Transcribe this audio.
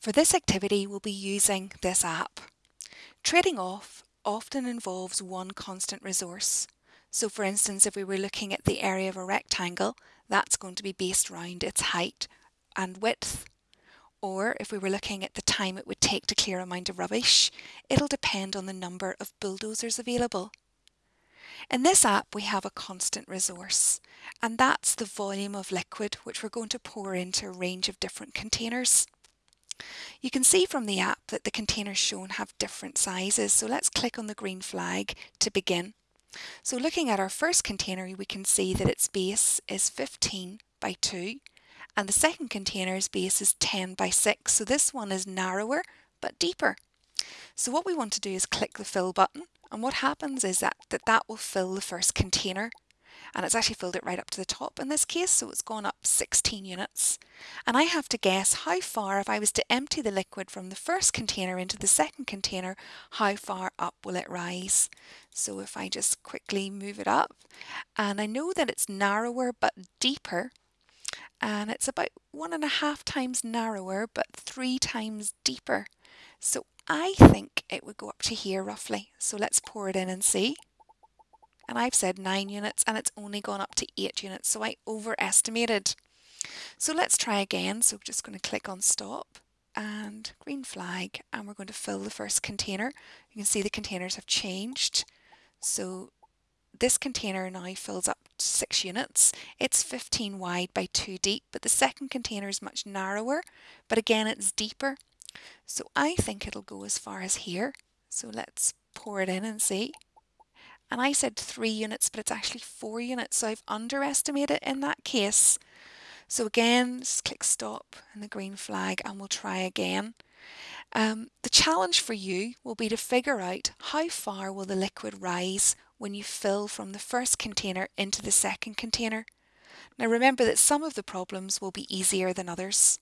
For this activity we'll be using this app. Trading off often involves one constant resource. So for instance, if we were looking at the area of a rectangle, that's going to be based around its height and width. Or if we were looking at the time it would take to clear a mound of rubbish, it'll depend on the number of bulldozers available. In this app we have a constant resource and that's the volume of liquid which we're going to pour into a range of different containers. You can see from the app that the containers shown have different sizes so let's click on the green flag to begin. So looking at our first container we can see that its base is 15 by 2 and the second container's base is 10 by 6 so this one is narrower but deeper. So what we want to do is click the fill button and what happens is that that, that will fill the first container and it's actually filled it right up to the top in this case so it's gone up 16 units. And I have to guess how far if I was to empty the liquid from the first container into the second container how far up will it rise? So if I just quickly move it up and I know that it's narrower but deeper and it's about one and a half times narrower but three times deeper. So I think it would go up to here roughly. So let's pour it in and see and I've said 9 units and it's only gone up to 8 units so I overestimated. So let's try again so just going to click on stop and green flag and we're going to fill the first container. You can see the containers have changed so this container now fills up 6 units. It's 15 wide by 2 deep but the second container is much narrower but again it's deeper so I think it'll go as far as here so let's pour it in and see and I said three units, but it's actually four units. So I've underestimated in that case. So again, just click stop and the green flag and we'll try again. Um, the challenge for you will be to figure out how far will the liquid rise when you fill from the first container into the second container. Now remember that some of the problems will be easier than others.